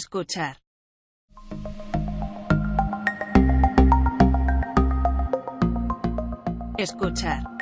Escuchar. Escuchar.